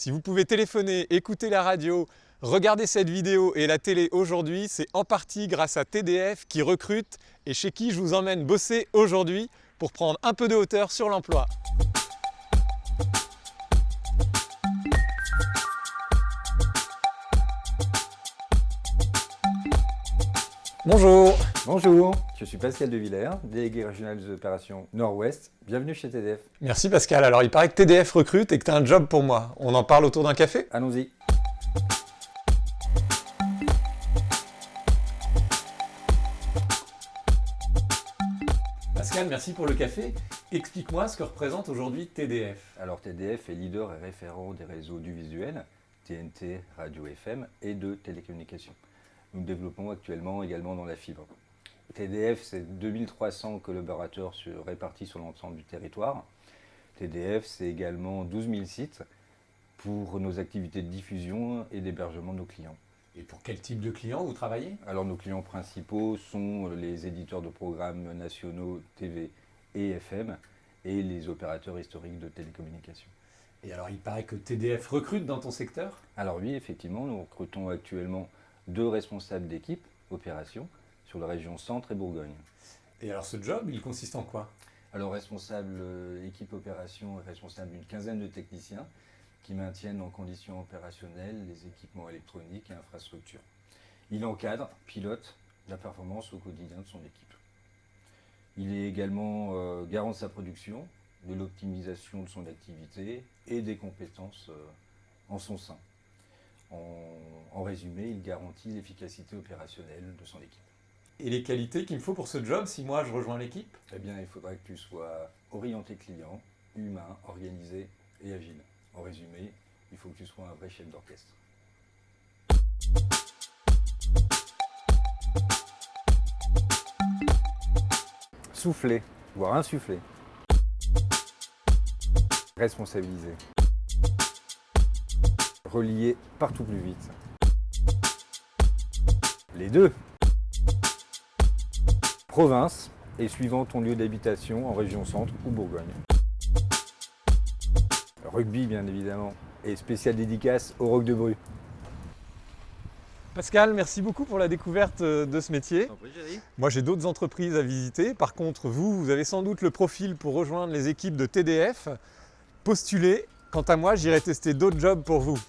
Si vous pouvez téléphoner, écouter la radio, regarder cette vidéo et la télé aujourd'hui, c'est en partie grâce à TDF qui recrute et chez qui je vous emmène bosser aujourd'hui pour prendre un peu de hauteur sur l'emploi. Bonjour Bonjour, je suis Pascal Devillers, délégué régional des opérations Nord-Ouest. Bienvenue chez TDF. Merci Pascal. Alors il paraît que TDF recrute et que tu as un job pour moi. On en parle autour d'un café? Allons-y. Pascal, merci pour le café. Explique-moi ce que représente aujourd'hui TDF. Alors TDF est leader et référent des réseaux du visuel, TNT, radio FM et de télécommunications. Nous développons actuellement également dans la fibre. TDF, c'est 2300 collaborateurs répartis sur l'ensemble du territoire. TDF, c'est également 12 000 sites pour nos activités de diffusion et d'hébergement de nos clients. Et pour quel type de clients vous travaillez? Alors nos clients principaux sont les éditeurs de programmes nationaux TV et FM et les opérateurs historiques de télécommunications. Et alors il paraît que TDF recrute dans ton secteur? Alors oui, effectivement, nous recrutons actuellement deux responsables d'équipe, opération, sur la région Centre et Bourgogne. Et alors ce job, il consiste en quoi? Alors responsable euh, équipe opération responsable d'une quinzaine de techniciens qui maintiennent en conditions opérationnelles les équipements électroniques et infrastructures. Il encadre, pilote la performance au quotidien de son équipe. Il est également euh, garant de sa production, de l'optimisation de son activité et des compétences euh, en son sein. En, résumé, il garantit l'efficacité opérationnelle de son équipe. Et les qualités qu'il me faut pour ce job si moi je rejoins l'équipe? Eh bien, il faudrait que tu sois orienté client, humain, organisé et agile. En résumé, il faut que tu sois un vrai chef d'orchestre. Souffler, voire insuffler. Responsabiliser relier partout plus vite. Les deux. Province et suivant ton lieu d'habitation en région centre ou Bourgogne. Rugby bien évidemment et spécial dédicace au Roc de Bru. Pascal, merci beaucoup pour la découverte euh, de ce métier. Moi j'ai d'autres entreprises à visiter. Par contre, vous, vous avez sans doute le profil pour rejoindre les équipes de TDF. Postulez. Quant à moi, j'irai tester d'autres jobs pour vous.